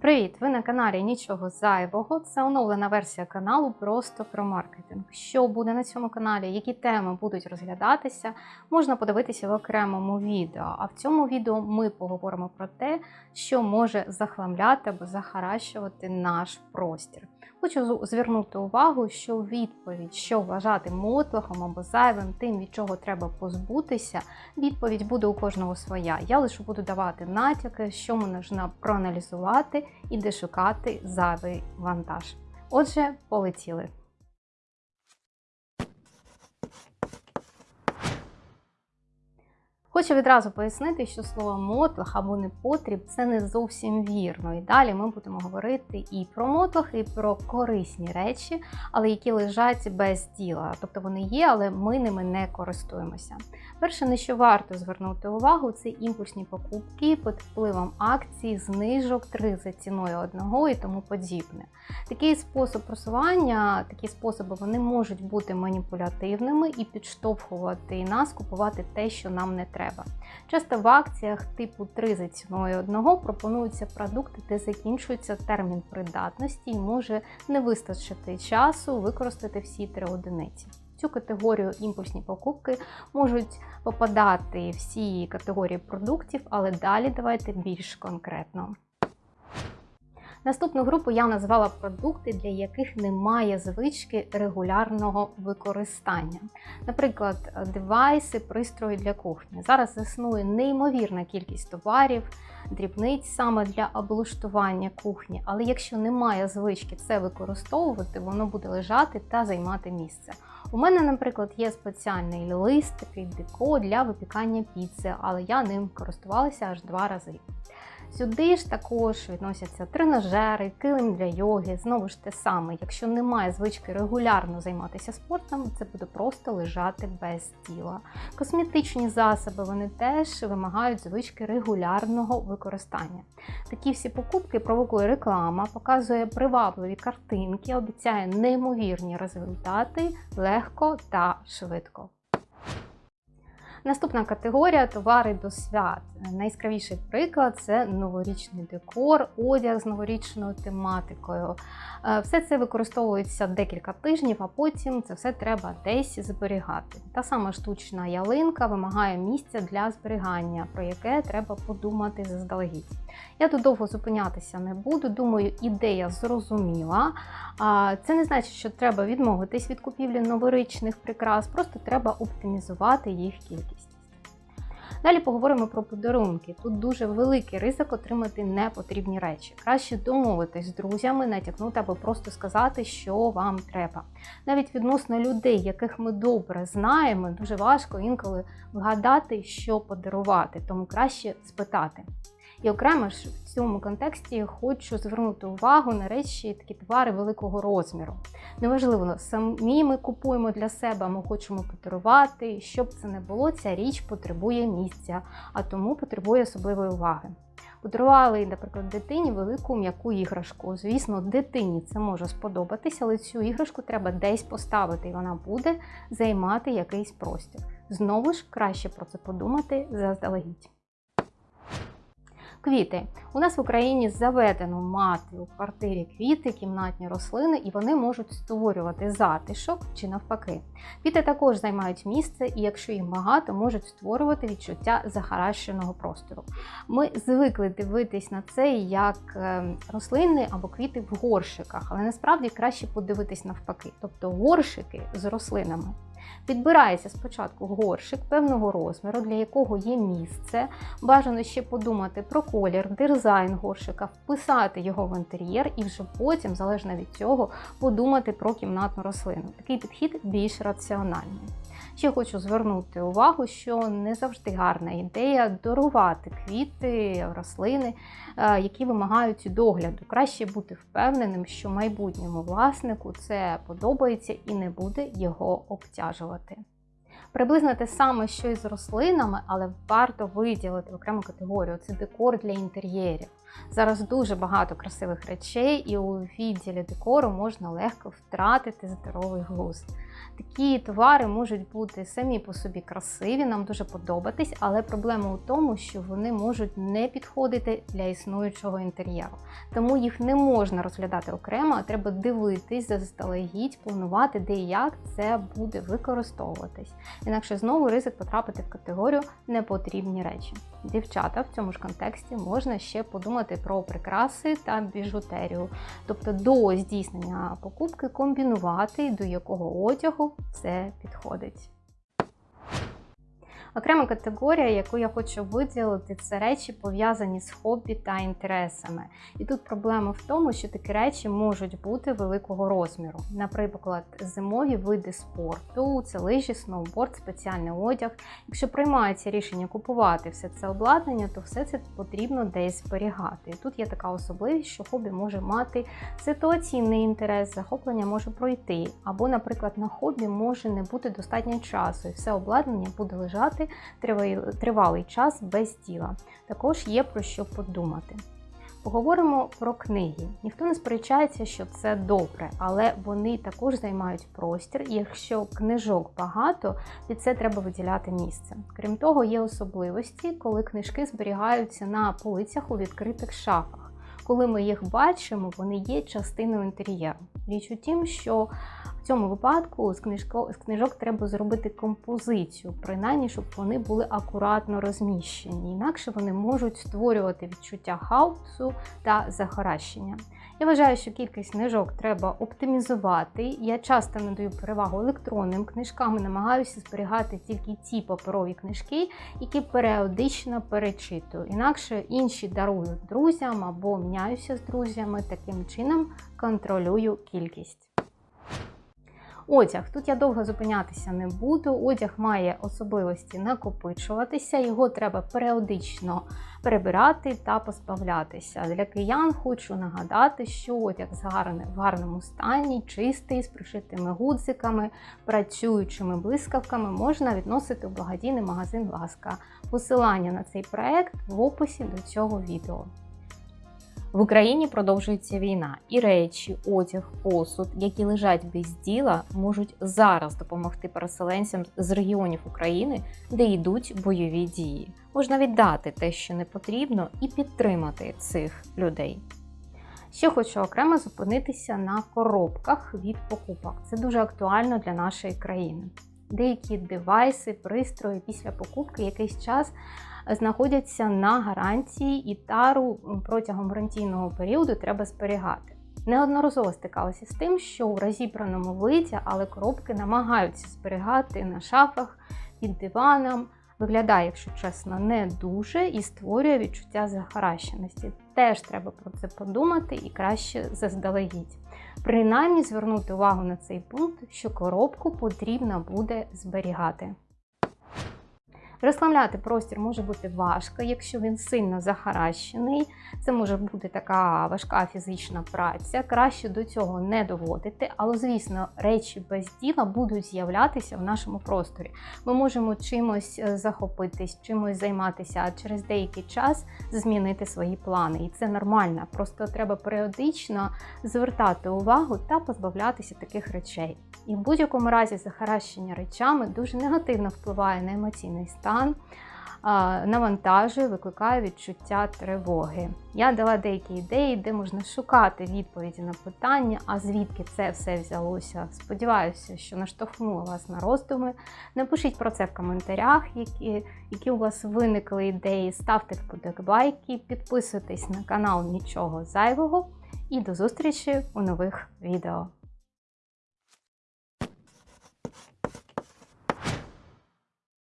Привіт! Ви на каналі Нічого Зайвого. Це оновлена версія каналу просто про маркетинг. Що буде на цьому каналі, які теми будуть розглядатися, можна подивитися в окремому відео. А в цьому відео ми поговоримо про те, що може захламляти або захаращувати наш простір. Хочу звернути увагу, що відповідь, що вважати мотлохом або зайвим, тим, від чого треба позбутися, відповідь буде у кожного своя. Я лише буду давати натяки, що можна проаналізувати і де шукати зайвий вантаж. Отже, полетіли. Хочу відразу пояснити, що слово мотлах або непотріб це не зовсім вірно. І далі ми будемо говорити і про мотлах, і про корисні речі, але які лежать без діла. Тобто вони є, але ми ними не користуємося. Перше, на що варто звернути увагу, це імпульсні покупки під впливом акцій, знижок, три за ціною одного і тому подібне. Такий спосіб просування, такі способи вони можуть бути маніпулятивними і підштовхувати нас купувати те, що нам не треба треба. Часто в акціях типу 3 за ціною одного пропонуються продукти, де закінчується термін придатності і може не вистачити часу використати всі три одиниці. Цю категорію імпульсні покупки можуть попадати всі категорії продуктів, але далі давайте більш конкретно. Наступну групу я назвала продукти, для яких немає звички регулярного використання. Наприклад, девайси, пристрої для кухні. Зараз існує неймовірна кількість товарів, дрібниць саме для облаштування кухні, але якщо немає звички це використовувати, воно буде лежати та займати місце. У мене, наприклад, є спеціальний лист, такий деко для випікання піци, але я ним користувалася аж два рази. Сюди ж також відносяться тренажери, килим для йоги. Знову ж те саме, якщо немає звички регулярно займатися спортом, це буде просто лежати без тіла. Косметичні засоби вони теж вимагають звички регулярного використання. Такі всі покупки провокує реклама, показує привабливі картинки, обіцяє неймовірні результати легко та швидко. Наступна категорія товари до свят. Найяскравіший приклад це новорічний декор, одяг з новорічною тематикою. Е, все це використовується декілька тижнів, а потім це все треба десь зберігати. Та сама штучна ялинка вимагає місця для зберігання, про яке треба подумати заздалегідь. Я тут довго зупинятися не буду. Думаю, ідея зрозуміла. Це не значить, що треба відмовитись від купівлі новорічних прикрас, просто треба оптимізувати їх кількість. Далі поговоримо про подарунки. Тут дуже великий ризик отримати непотрібні речі. Краще домовитись з друзями, натякнути або просто сказати, що вам треба. Навіть відносно людей, яких ми добре знаємо, дуже важко інколи вгадати, що подарувати, тому краще спитати. І окремо ж в цьому контексті хочу звернути увагу на речі, такі товари великого розміру. Неважливо, самі ми купуємо для себе, ми хочемо подарувати. Щоб це не було, ця річ потребує місця, а тому потребує особливої уваги. Подарували, наприклад, дитині велику м'яку іграшку. Звісно, дитині це може сподобатися, але цю іграшку треба десь поставити, і вона буде займати якийсь простір. Знову ж краще про це подумати заздалегідь. Квіти. У нас в Україні заведено мати у квартирі квіти, кімнатні рослини, і вони можуть створювати затишок чи навпаки. Квіти також займають місце, і якщо їх багато, можуть створювати відчуття захаращеного простору. Ми звикли дивитись на це як ем, рослини або квіти в горшиках, але насправді краще подивитись навпаки, тобто горшики з рослинами. Підбирається спочатку горшик певного розміру, для якого є місце. Бажано ще подумати про колір, дизайн горшика, вписати його в інтер'єр і вже потім, залежно від цього, подумати про кімнатну рослину. Такий підхід більш раціональний. Ще хочу звернути увагу, що не завжди гарна ідея дарувати квіти, рослини, е, які вимагають догляду. Краще бути впевненим, що майбутньому власнику це подобається і не буде його обтяжувати. Приблизно те саме, що і з рослинами, але варто виділити окрему категорію це декор для інтер'єрів. Зараз дуже багато красивих речей, і у відділі декору можна легко втратити здоровий глузд. Такі товари можуть бути самі по собі красиві, нам дуже подобатись, але проблема у тому, що вони можуть не підходити для існуючого інтер'єру. Тому їх не можна розглядати окремо, а треба дивитись заздалегідь, планувати, де і як це буде використовуватись. Інакше знову ризик потрапити в категорію непотрібні речі. Дівчата в цьому ж контексті можна ще подумати про прикраси та біжутерію, тобто до здійснення покупки комбінувати, до якого одягу все підходить. Окрема категорія, яку я хочу виділити, це речі пов'язані з хобі та інтересами. І тут проблема в тому, що такі речі можуть бути великого розміру. Наприклад, зимові види спорту, це лижі, сноуборд, спеціальний одяг. Якщо приймається рішення купувати все це обладнання, то все це потрібно десь зберігати. І тут є така особливість, що хобі може мати ситуаційний інтерес, захоплення може пройти, або, наприклад, на хобі може не бути достатньо часу, і все обладнання буде лежати тривалий час без діла. Також є про що подумати. Поговоримо про книги. Ніхто не сперечається, що це добре, але вони також займають простір, і якщо книжок багато, під це треба виділяти місце. Крім того, є особливості, коли книжки зберігаються на полицях у відкритих шафах. Коли ми їх бачимо, вони є частиною інтер'єру. Річ у тім, що в цьому випадку з, книжко, з книжок треба зробити композицію, принаймні, щоб вони були акуратно розміщені, інакше вони можуть створювати відчуття хаосу та захаращення. Я вважаю, що кількість книжок треба оптимізувати. Я часто надаю перевагу електронним книжкам і намагаюся зберігати тільки ті паперові книжки, які періодично перечитую. Інакше інші дарую друзям або міняюся з друзями. Таким чином контролюю кількість. Одяг. Тут я довго зупинятися не буду. Одяг має особливості накопичуватися, його треба періодично перебирати та позбавлятися. Для киян хочу нагадати, що одяг в гарному стані, чистий, з пришитими гудзиками, працюючими блискавками можна відносити у благодійний магазин Ласка. Посилання на цей проект в описі до цього відео. В Україні продовжується війна, і речі, одяг, посуд, які лежать без діла, можуть зараз допомогти переселенцям з регіонів України, де йдуть бойові дії. Можна віддати те, що не потрібно, і підтримати цих людей. Ще хочу окремо зупинитися на коробках від покупок. Це дуже актуально для нашої країни. Деякі девайси, пристрої після покупки якийсь час знаходяться на гарантії і тару протягом гарантійного періоду треба зберігати. Неодноразово стикалася з тим, що у розібраному виді, але коробки намагаються зберігати на шафах під диваном. Виглядає, якщо чесно, не дуже і створює відчуття захаращеності. Теж треба про це подумати і краще заздалегідь. Принаймні звернути увагу на цей пункт, що коробку потрібно буде зберігати. Розслабляти простір може бути важко, якщо він сильно захаращений. Це може бути така важка фізична праця. Краще до цього не доводити, але, звісно, речі без діла будуть з'являтися в нашому просторі. Ми можемо чимось е, захопитись, чимось займатися, а через деякий час змінити свої плани. І це нормально. Просто треба періодично звертати увагу та позбавлятися таких речей. І в будь-якому разі захаращення речами дуже негативно впливає на емоційний стан, навантажує, викликає відчуття тривоги. Я дала деякі ідеї, де можна шукати відповіді на питання, а звідки це все взялося. Сподіваюся, що наштовхнула вас на роздуми. Напишіть про це в коментарях, які які у вас виникли ідеї. Ставте вподобайки, підписуйтесь на канал Нічого зайвого і до зустрічі у нових відео.